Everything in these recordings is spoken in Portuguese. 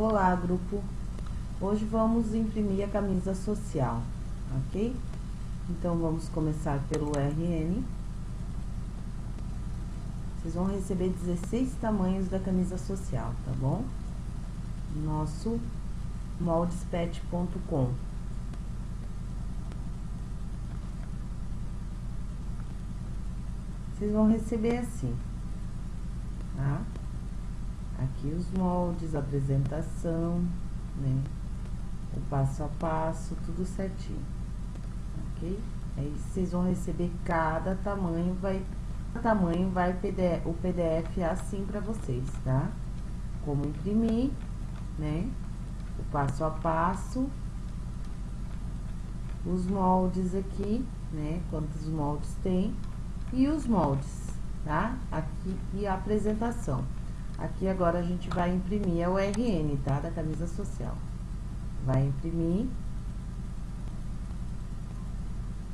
Olá, grupo! Hoje vamos imprimir a camisa social, ok? Então, vamos começar pelo RN. Vocês vão receber 16 tamanhos da camisa social, tá bom? Nosso moldespet.com. Vocês vão receber assim, tá? Aqui os moldes, a apresentação, né? O passo a passo, tudo certinho, ok? Aí vocês vão receber cada tamanho, vai, tamanho vai o PDF assim para vocês, tá? Como imprimir, né? O passo a passo, os moldes aqui, né? Quantos moldes tem e os moldes, tá? Aqui e a apresentação. Aqui agora a gente vai imprimir a URN, tá? Da camisa social. Vai imprimir.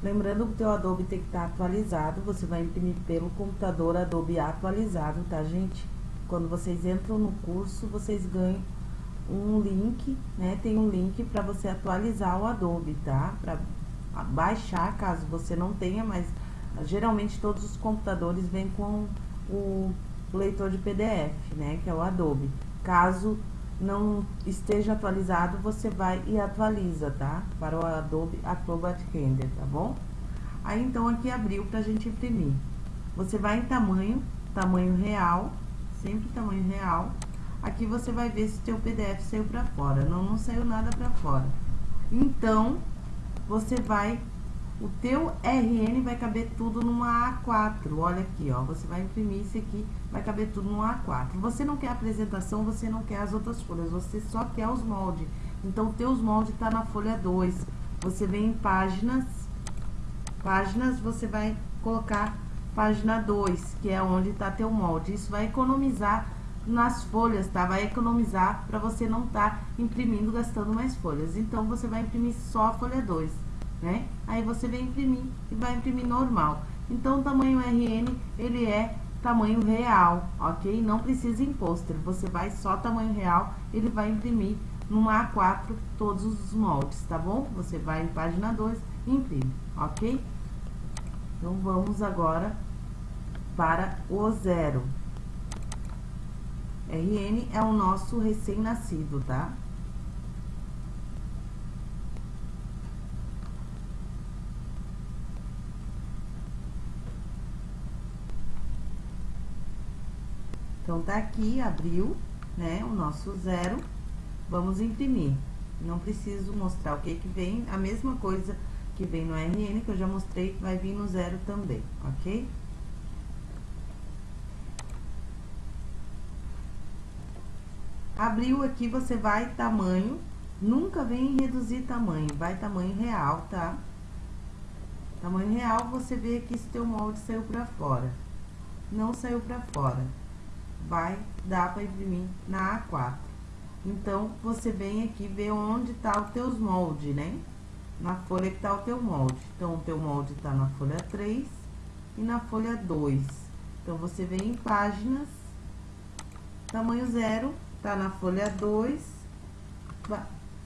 Lembrando que o teu Adobe tem que estar tá atualizado, você vai imprimir pelo computador Adobe atualizado, tá, gente? Quando vocês entram no curso, vocês ganham um link, né? Tem um link para você atualizar o Adobe, tá? Para baixar, caso você não tenha, mas geralmente todos os computadores vêm com o leitor de PDF, né, que é o Adobe. Caso não esteja atualizado, você vai e atualiza, tá? Para o Adobe Acrobat Render, tá bom? Aí, então, aqui abriu pra gente imprimir. Você vai em tamanho, tamanho real, sempre tamanho real. Aqui você vai ver se o teu PDF saiu pra fora. Não, não saiu nada pra fora. Então, você vai o teu RN vai caber tudo numa A4. Olha aqui, ó. Você vai imprimir isso aqui, vai caber tudo numa A4. Você não quer a apresentação, você não quer as outras folhas, você só quer os moldes. Então, teus moldes tá na folha 2. Você vem em páginas, páginas, você vai colocar página 2, que é onde tá teu molde. Isso vai economizar nas folhas, tá? Vai economizar para você não tá imprimindo, gastando mais folhas. Então, você vai imprimir só a folha 2 né? Aí você vem imprimir e vai imprimir normal. Então, o tamanho RN, ele é tamanho real, ok? Não precisa em pôster, você vai só tamanho real, ele vai imprimir numa A4 todos os moldes, tá bom? Você vai em página 2 e imprime, ok? Então, vamos agora para o zero. RN é o nosso recém-nascido, tá? Então, tá aqui, abriu, né, o nosso zero. Vamos imprimir. Não preciso mostrar o que que vem, a mesma coisa que vem no RN, que eu já mostrei, que vai vir no zero também, ok? Abriu aqui, você vai tamanho, nunca vem reduzir tamanho, vai tamanho real, tá? Tamanho real, você vê aqui se teu molde saiu pra fora. Não saiu pra fora vai dar para imprimir na A4. Então, você vem aqui ver onde tá os teus moldes, né? Na folha que tá o teu molde. Então, o teu molde tá na folha 3 e na folha 2. Então, você vem em páginas, tamanho zero, tá na folha 2,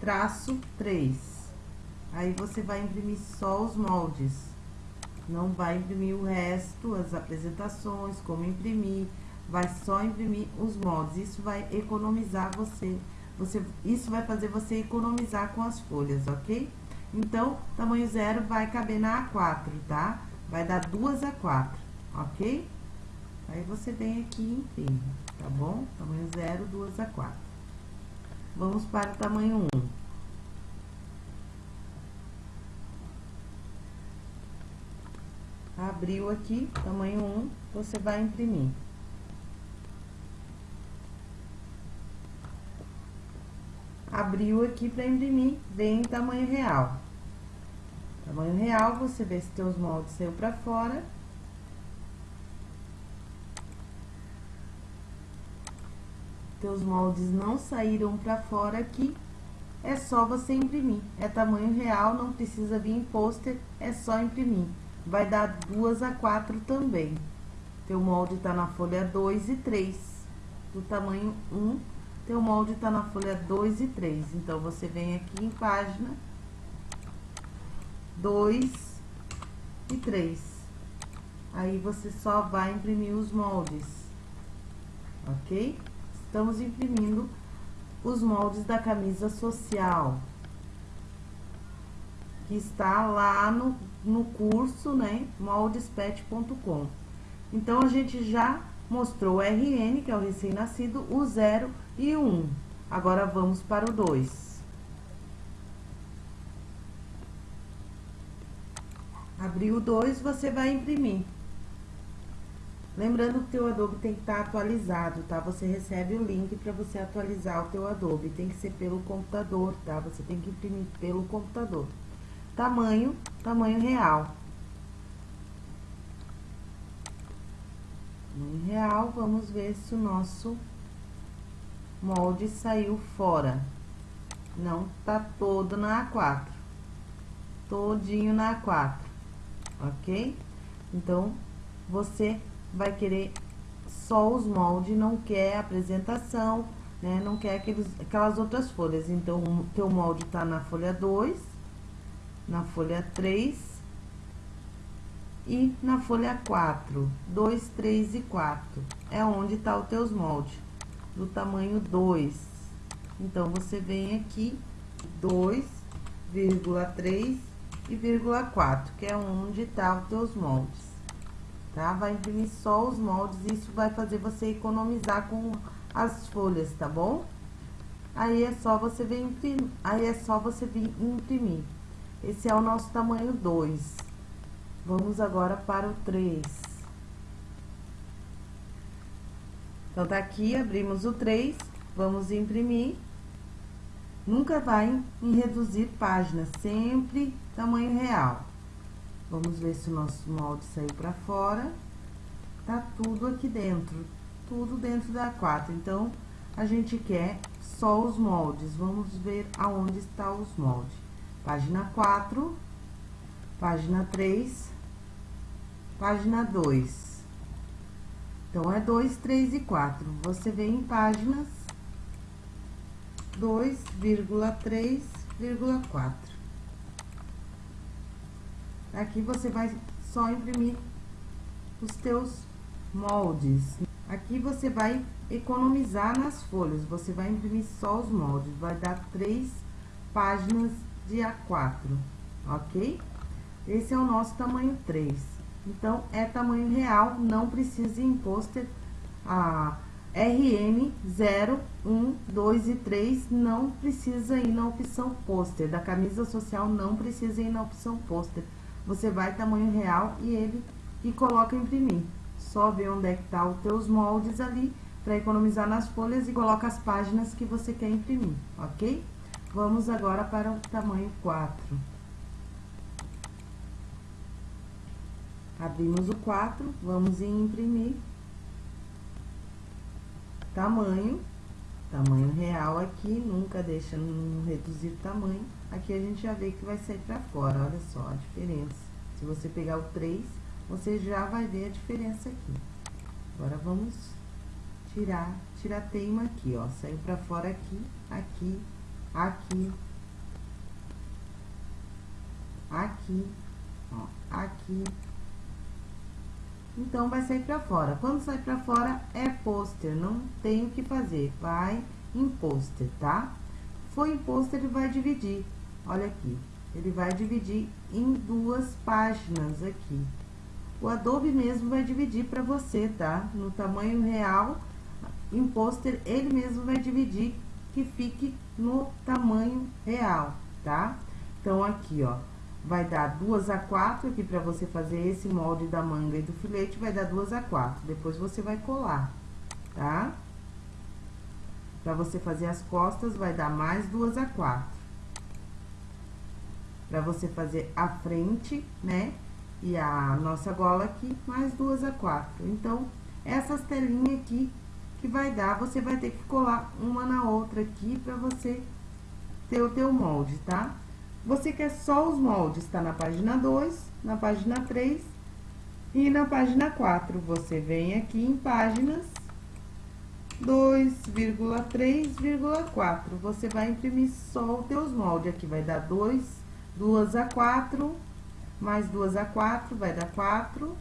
traço 3. Aí, você vai imprimir só os moldes. Não vai imprimir o resto, as apresentações, como imprimir, vai só imprimir os moldes. Isso vai economizar você, você, isso vai fazer você economizar com as folhas, ok? Então, tamanho zero vai caber na A4, tá? Vai dar duas A4, ok? Aí, você vem aqui e imprime, tá bom? Tamanho zero, duas A4. Vamos para o tamanho 1. Abriu aqui, tamanho 1, você vai imprimir. Abriu aqui para imprimir, vem em tamanho real. Tamanho real, você vê se teus moldes saiu para fora. Teus moldes não saíram para fora aqui, é só você imprimir. É tamanho real, não precisa vir em pôster, é só imprimir. Vai dar duas a quatro também. Teu molde tá na folha 2 e 3, do tamanho 1 teu molde tá na folha 2 e 3. Então, você vem aqui em página 2 e 3. Aí, você só vai imprimir os moldes, ok? Estamos imprimindo os moldes da camisa social, que está lá no, no curso, né, moldespet.com. Então, a gente já mostrou o RN, que é o recém-nascido, o 0 e 1. Agora, vamos para o 2. Abriu o 2, você vai imprimir. Lembrando que o teu Adobe tem que estar atualizado, tá? Você recebe o link para você atualizar o teu Adobe. Tem que ser pelo computador, tá? Você tem que imprimir pelo computador. Tamanho, tamanho real. Tamanho real, vamos ver se o nosso molde saiu fora. Não tá todo na A4. Todinho na A4, ok? Então, você vai querer só os moldes, não quer apresentação, né? Não quer aqueles, aquelas outras folhas. Então, o teu molde tá na folha 2, na folha 3 e na folha 4. 2, 3 e 4. É onde tá os teus moldes, do tamanho 2. Então, você vem aqui, 2,3 e vírgula 4, que é onde tá os teus moldes tá? Vai imprimir só os moldes, isso vai fazer você economizar com as folhas, tá bom? Aí é só você vir imprimir, aí é só você vir imprimir. Esse é o nosso tamanho 2. Vamos agora para o 3. Então, tá aqui, abrimos o 3, vamos imprimir. Nunca vai em reduzir páginas, sempre tamanho real. Vamos ver se o nosso molde saiu pra fora. Tá tudo aqui dentro, tudo dentro da A4. Então, a gente quer só os moldes. Vamos ver aonde está os moldes. Página 4, página 3, página 2. Então, é 2, 3 e 4. Você vem em páginas 2,3,4. Aqui você vai só imprimir os teus moldes. Aqui você vai economizar nas folhas, você vai imprimir só os moldes, vai dar três páginas de A4, ok? Esse é o nosso tamanho 3. Então, é tamanho real, não precisa em pôster. A RN 0, 1, 2 e 3 não precisa ir na opção pôster. Da camisa social não precisa ir na opção pôster você vai tamanho real e ele e coloca imprimir. Só vê onde é que tá os teus moldes ali para economizar nas folhas e coloca as páginas que você quer imprimir, ok? Vamos agora para o tamanho 4. Abrimos o 4, vamos em imprimir. Tamanho, tamanho real aqui, nunca deixa reduzir tamanho. Aqui a gente já vê que vai sair pra fora, olha só a diferença. Se você pegar o 3, você já vai ver a diferença aqui. Agora, vamos tirar, tirar a teima aqui, ó. Saiu pra fora aqui, aqui, aqui, aqui, ó, aqui. Então, vai sair pra fora. Quando sai pra fora, é pôster, não tem o que fazer. Vai em pôster, tá? Foi em pôster, ele vai dividir. Olha aqui, ele vai dividir em duas páginas aqui. O Adobe mesmo vai dividir para você, tá? No tamanho real, em pôster, ele mesmo vai dividir que fique no tamanho real, tá? Então, aqui, ó, vai dar duas a quatro aqui para você fazer esse molde da manga e do filete, vai dar duas a quatro. Depois, você vai colar, tá? Para você fazer as costas, vai dar mais duas a quatro para você fazer a frente, né? E a nossa gola aqui, mais duas a quatro. Então, essas telinhas aqui que vai dar, você vai ter que colar uma na outra aqui para você ter o teu molde, tá? Você quer só os moldes, tá na página 2, na página 3 e na página 4. Você vem aqui em páginas 2,3,4. Você vai imprimir só os teus moldes. Aqui vai dar 2, 2 a 4, mais 2 a 4, vai dar 4,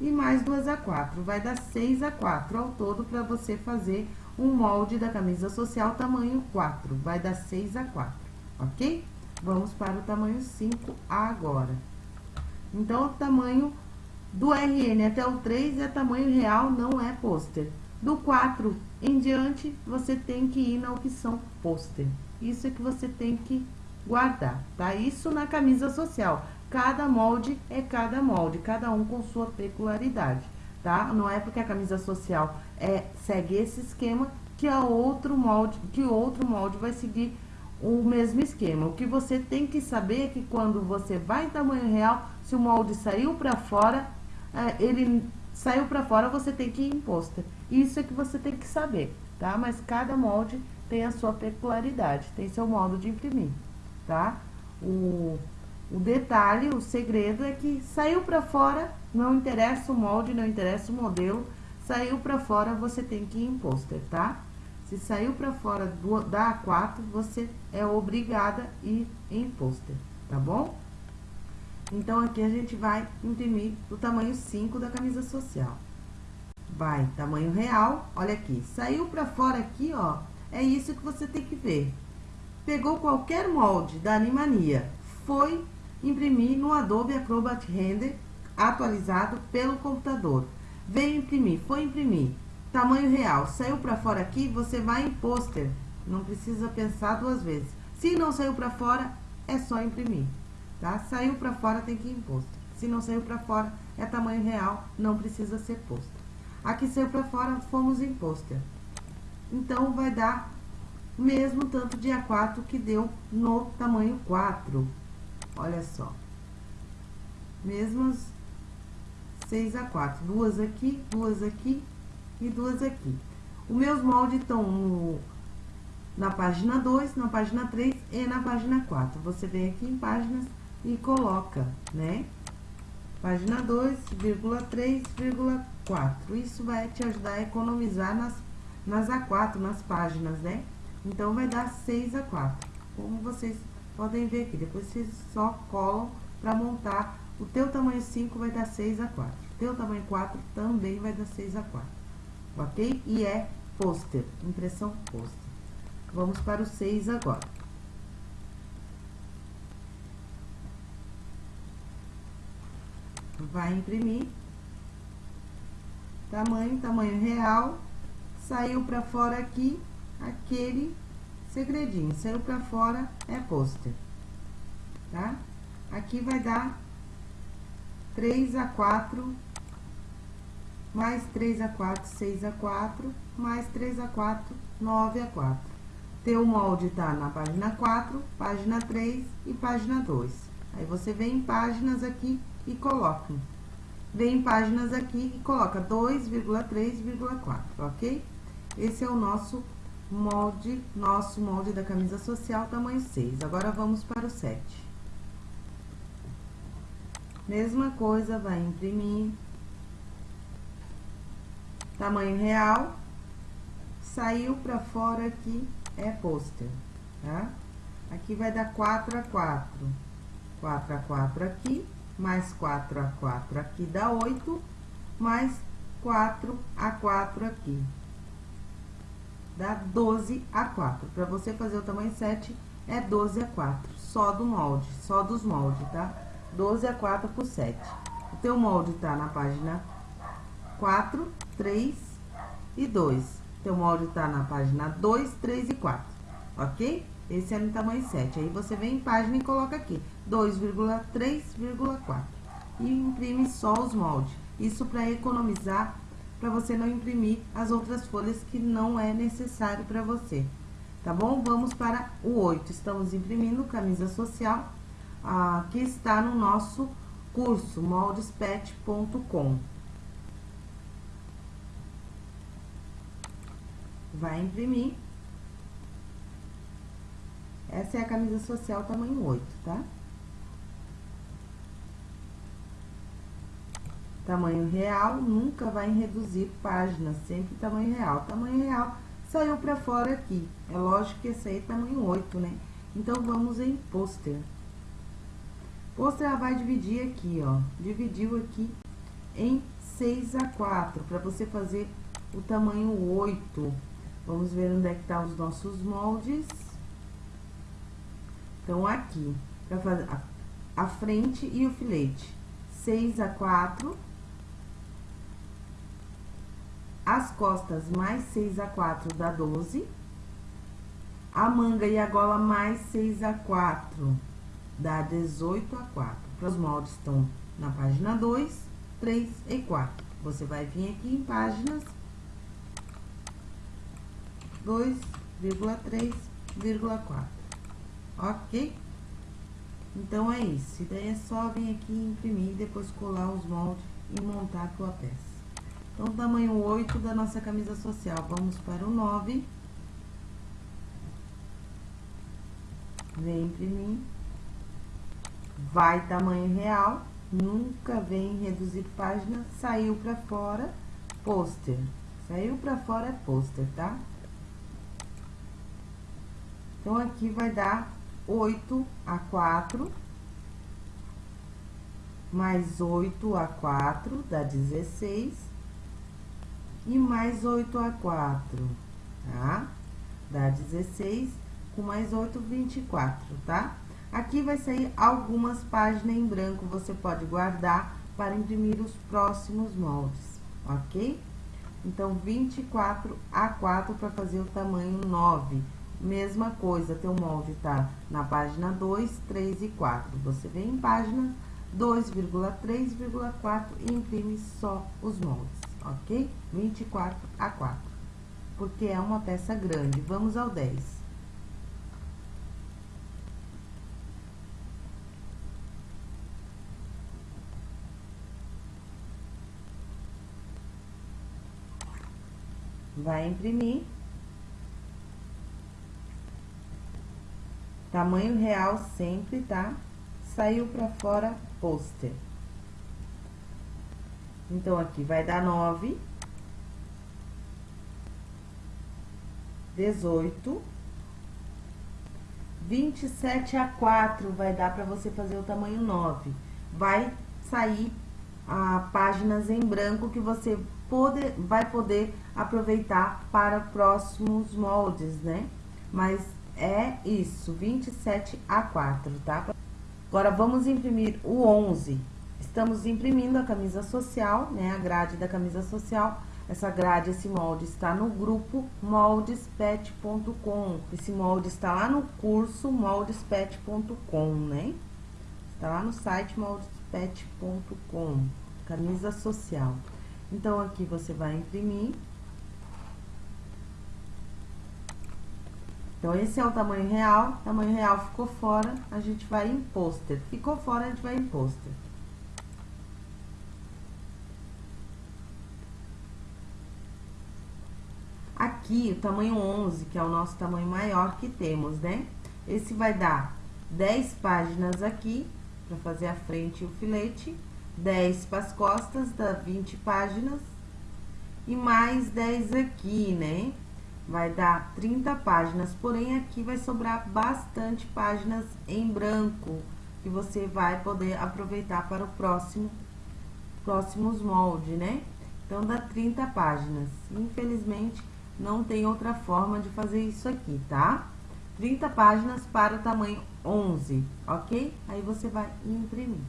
e mais 2 a 4, vai dar 6 a 4 ao todo para você fazer um molde da camisa social tamanho 4, vai dar 6 a 4, ok? Vamos para o tamanho 5 agora. Então, o tamanho do RN até o 3 é tamanho real, não é pôster. Do 4 em diante, você tem que ir na opção pôster. Isso é que você tem que guardar, tá? Isso na camisa social. Cada molde é cada molde, cada um com sua peculiaridade, tá? Não é porque a camisa social é, segue esse esquema que a outro molde, que outro molde vai seguir o mesmo esquema. O que você tem que saber é que quando você vai em tamanho real, se o molde saiu para fora, é, ele saiu para fora, você tem que ir em pôster. Isso é que você tem que saber, tá? Mas cada molde tem a sua peculiaridade, tem seu modo de imprimir, tá? O, o detalhe, o segredo é que saiu para fora, não interessa o molde, não interessa o modelo, saiu para fora, você tem que ir em pôster, tá? Se saiu para fora do, da A4, você é obrigada a ir em pôster, tá bom? Então, aqui a gente vai imprimir o tamanho 5 da camisa social. Vai, tamanho real, olha aqui, saiu para fora aqui, ó, é isso que você tem que ver. Pegou qualquer molde da Animania, foi imprimir no Adobe Acrobat Render, atualizado pelo computador. Veio imprimir, foi imprimir, tamanho real, saiu para fora aqui, você vai em pôster, não precisa pensar duas vezes. Se não saiu para fora, é só imprimir, tá? Saiu para fora, tem que ir em pôster. Se não saiu para fora, é tamanho real, não precisa ser pôster. Aqui saiu para fora, fomos em pôster. Então, vai dar o mesmo tanto de A4 que deu no tamanho 4. Olha só. Mesmas 6 a 4. Duas aqui, duas aqui e duas aqui. Os meus moldes estão no, na página 2, na página 3 e na página 4. Você vem aqui em páginas e coloca, né? Página 2,3,4. Isso vai te ajudar a economizar nas, nas A4, nas páginas, né? Então, vai dar 6 a 4. Como vocês podem ver aqui. Depois vocês só colam para montar. O teu tamanho 5 vai dar 6 a 4. O teu tamanho 4 também vai dar 6 a 4. Ok? E é pôster, impressão pôster. Vamos para o 6 agora. Vai imprimir. Tamanho, tamanho real. Saiu para fora aqui aquele segredinho. Saiu pra fora, é pôster. Tá? Aqui vai dar 3 a 4, mais 3 a 4, 6 a 4, mais 3 a 4, 9 a 4. Teu molde tá na página 4, página 3 e página 2. Aí, você vem em páginas aqui e coloca. Vem em páginas aqui e coloca 2,3,4, ok? Esse é o nosso molde, nosso molde da camisa social, tamanho 6. Agora, vamos para o 7. Mesma coisa, vai imprimir. Tamanho real. Saiu pra fora aqui, é pôster, tá? Aqui vai dar 4 a 4. 4 a 4 aqui, mais 4 a 4 aqui dá 8, mais 4 a 4 aqui dá 12 a 4. Para você fazer o tamanho 7, é 12 a 4, só do molde, só dos moldes, tá? 12 a 4 por 7. O teu molde tá na página 4, 3 e 2. Teu molde tá na página 2, 3 e 4, ok? Esse é no tamanho 7. Aí, você vem em página e coloca aqui, 2,3,4. E imprime só os moldes. Isso para economizar para você não imprimir as outras folhas que não é necessário para você. Tá bom? Vamos para o 8. Estamos imprimindo camisa social, ah, que está no nosso curso moldespet.com. Vai imprimir. Essa é a camisa social tamanho 8, tá? tamanho real, nunca vai reduzir páginas, sempre tamanho real. Tamanho real saiu para fora aqui. É lógico que esse aí é tamanho 8, né? Então, vamos em pôster. Pôster, ela vai dividir aqui, ó. Dividiu aqui em 6 a 4, para você fazer o tamanho 8. Vamos ver onde é que tá os nossos moldes. Então, aqui, para fazer a, a frente e o filete. 6 a 4 as costas mais 6 a 4 dá 12. A manga e a gola mais 6 a 4 dá 18 a 4. Os moldes estão na página 2, 3 e 4. Você vai vir aqui em páginas 2,3,4. Ok? Então, é isso. E daí é só vir aqui imprimir, depois colar os moldes e montar a tua peça. Então, tamanho 8 da nossa camisa social. Vamos para o 9. Vem imprimir. Vai tamanho real. Nunca vem reduzir página. Saiu para fora, pôster. Saiu para fora é pôster, tá? Então, aqui vai dar 8 a 4. Mais 8 a 4 dá 16 e mais 8 a 4, tá? Dá 16, com mais 8, 24, tá? Aqui vai sair algumas páginas em branco, você pode guardar para imprimir os próximos moldes, ok? Então, 24 a 4 para fazer o tamanho 9. Mesma coisa, teu molde tá na página 2, 3 e 4. Você vem em página 2,3,4 e imprime só os moldes ok? 24 a 4, porque é uma peça grande. Vamos ao 10. Vai imprimir. Tamanho real sempre, tá? Saiu pra fora, pôster. Então, aqui vai dar nove. Dezoito. Vinte e sete a quatro vai dar para você fazer o tamanho nove. Vai sair a páginas em branco que você pode, vai poder aproveitar para próximos moldes, né? Mas é isso, 27 a 4, tá? Agora, vamos imprimir o 11. Estamos imprimindo a camisa social, né, a grade da camisa social. Essa grade, esse molde está no grupo moldespet.com. Esse molde está lá no curso moldespet.com, né? Está lá no site moldespet.com, camisa social. Então, aqui você vai imprimir. Então, esse é o tamanho real. Tamanho real ficou fora, a gente vai em pôster. Ficou fora, a gente vai em pôster. Aqui, o tamanho 11, que é o nosso tamanho maior que temos, né? Esse vai dar 10 páginas aqui, para fazer a frente e o filete, 10 para as costas, dá 20 páginas, e mais 10 aqui, né? Vai dar 30 páginas, porém aqui vai sobrar bastante páginas em branco, que você vai poder aproveitar para o próximo, próximos moldes, né? Então, dá 30 páginas. Infelizmente, não tem outra forma de fazer isso aqui, tá? 30 páginas para o tamanho 11, ok? Aí você vai imprimir.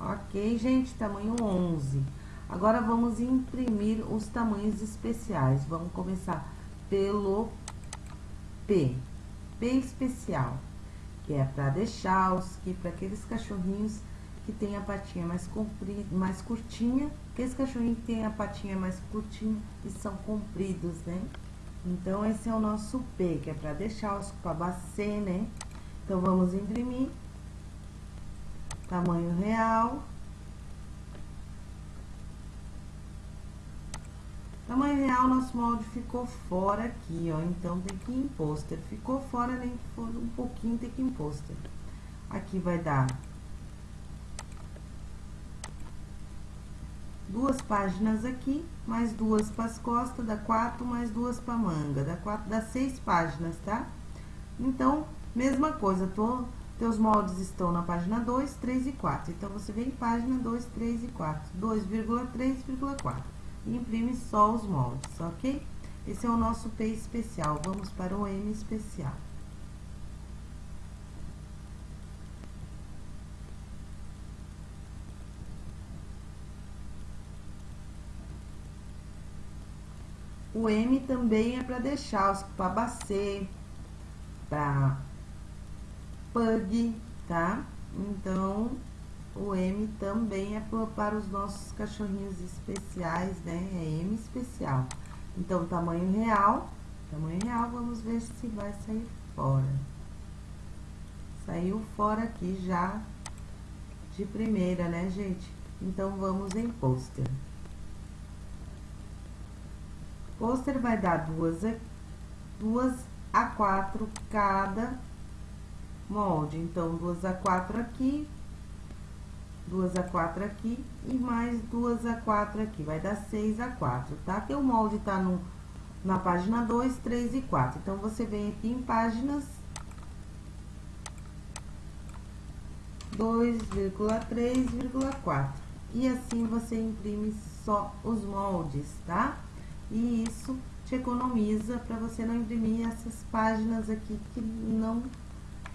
Ok, gente? Tamanho 11. Agora, vamos imprimir os tamanhos especiais. Vamos começar pelo P. P especial, que é para que para aqueles cachorrinhos que tem a patinha mais comprida, mais curtinha, que esse cachorrinho que tem a patinha mais curtinha e são compridos, né? Então, esse é o nosso P, que é para deixar os babacê, né? Então, vamos imprimir. Tamanho real. Tamanho real, nosso molde ficou fora aqui, ó. Então, tem que ir em pôster. Ficou fora, nem que for um pouquinho, tem que ir em pôster. Aqui vai dar duas páginas aqui, mais duas para as costas, dá quatro, mais duas para manga, dá quatro, dá seis páginas, tá? Então, mesma coisa, tô, teus moldes estão na página 2, 3 e 4. Então, você vem em página 2, 3 e 4, 2,3,4. E imprime só os moldes, ok? Esse é o nosso P especial. Vamos para o M especial. O M também é para deixar os para bacê, para pug, tá? Então, o M também é para os nossos cachorrinhos especiais, né? É M especial. Então, tamanho real, tamanho real, vamos ver se vai sair fora. Saiu fora aqui já de primeira, né, gente? Então, vamos em pôster. Pôster vai dar duas, duas a quatro cada molde. Então, duas a quatro aqui, duas a quatro aqui e mais duas a quatro aqui. Vai dar seis a quatro, tá? Que o molde tá no, na página 2, 3 e 4. Então, você vem aqui em páginas 2,3,4. E assim você imprime só os moldes, tá? E isso te economiza para você não imprimir essas páginas aqui que não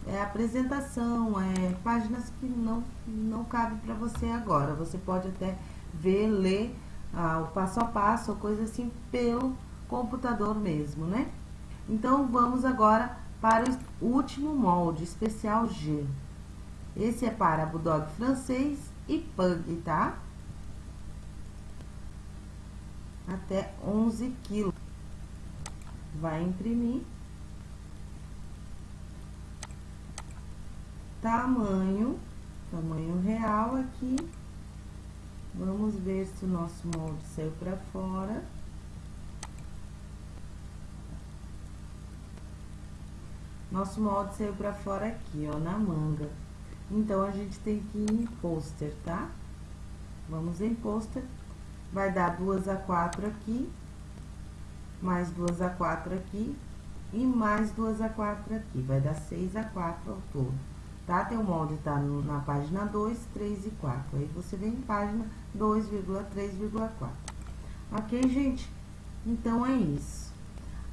é apresentação, é páginas que não, não cabe para você agora. Você pode até ver, ler ah, o passo a passo, coisa assim, pelo computador mesmo, né? Então, vamos agora para o último molde, especial G. Esse é para Bulldog francês e Pug, tá? Até 11 quilos. Vai imprimir. Tamanho, tamanho real aqui. Vamos ver se o nosso molde saiu pra fora. Nosso molde saiu pra fora aqui, ó, na manga. Então, a gente tem que ir em pôster, tá? Vamos em pôster. Vai dar duas a quatro aqui, mais duas a quatro aqui, e mais duas a quatro aqui. Vai dar seis a quatro ao todo tá? Teu molde tá no, na página 2, 3 e 4. Aí, você vem em página 2,3,4. Ok, gente? Então, é isso.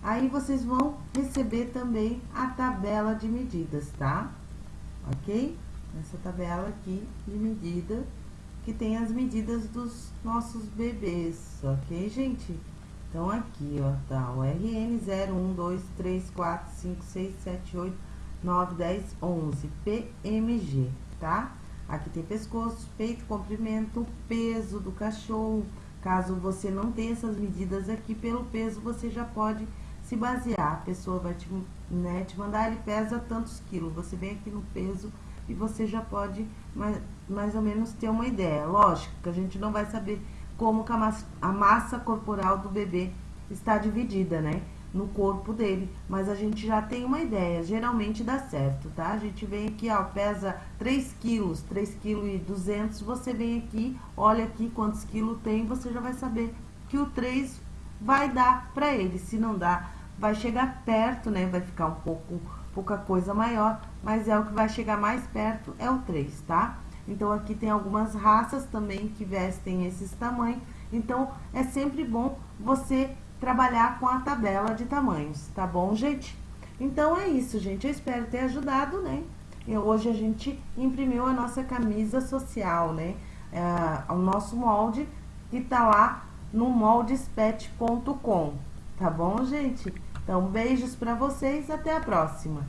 Aí, vocês vão receber também a tabela de medidas, tá? Ok? Essa tabela aqui de medida, que tem as medidas dos nossos bebês, ok, gente? Então, aqui, ó, tá o RN 0, 1, 2, 3, 4, 5, 6, 7, 8, 9, 10, 11, PMG, tá? Aqui tem pescoço, peito, comprimento, peso do cachorro. Caso você não tenha essas medidas aqui, pelo peso você já pode se basear. A pessoa vai te, né, te mandar, ele pesa tantos quilos. Você vem aqui no peso e você já pode mais, mais ou menos ter uma ideia. Lógico que a gente não vai saber como a massa, a massa corporal do bebê está dividida, né? No corpo dele, mas a gente já tem uma ideia, geralmente dá certo, tá? A gente vem aqui, ó, pesa 3 quilos, 3 quilos e 200, você vem aqui, olha aqui quantos quilos tem, você já vai saber que o 3 vai dar pra ele, se não dá, vai chegar perto, né, vai ficar um pouco, pouca coisa maior, mas é o que vai chegar mais perto, é o 3, tá? Então, aqui tem algumas raças também que vestem esses tamanhos, então, é sempre bom você trabalhar com a tabela de tamanhos, tá bom, gente? Então, é isso, gente. Eu espero ter ajudado, né? E hoje a gente imprimiu a nossa camisa social, né? É, o nosso molde que tá lá no moldespet.com, tá bom, gente? Então, beijos pra vocês, até a próxima.